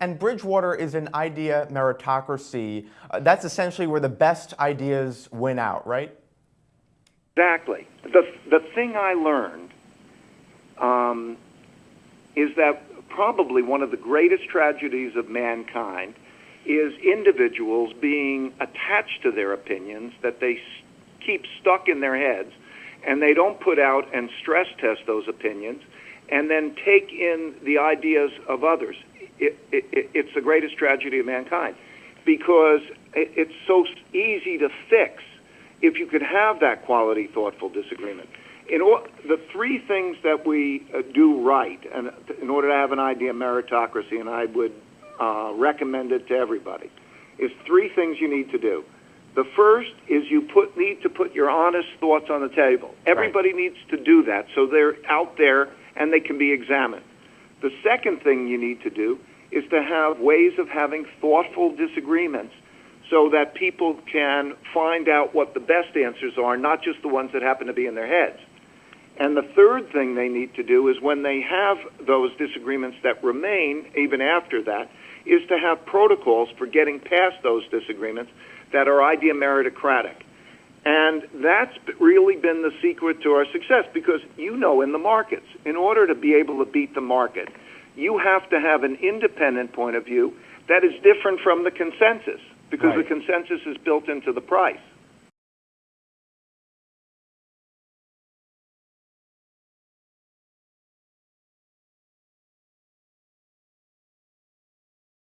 And Bridgewater is an idea meritocracy. Uh, that's essentially where the best ideas win out, right? Exactly. The, the thing I learned um, is that probably one of the greatest tragedies of mankind is individuals being attached to their opinions that they keep stuck in their heads and they don't put out and stress test those opinions and then take in the ideas of others. It, it, it's the greatest tragedy of mankind because it, it's so easy to fix if you could have that quality, thoughtful disagreement. In or, the three things that we uh, do right, and in order to have an idea of meritocracy, and I would uh, recommend it to everybody, is three things you need to do. The first is you put, need to put your honest thoughts on the table. Everybody right. needs to do that so they're out there and they can be examined. The second thing you need to do is to have ways of having thoughtful disagreements so that people can find out what the best answers are, not just the ones that happen to be in their heads. And the third thing they need to do is when they have those disagreements that remain, even after that, is to have protocols for getting past those disagreements that are idea meritocratic. And that's really been the secret to our success because you know in the markets, in order to be able to beat the market, you have to have an independent point of view that is different from the consensus because right. the consensus is built into the price.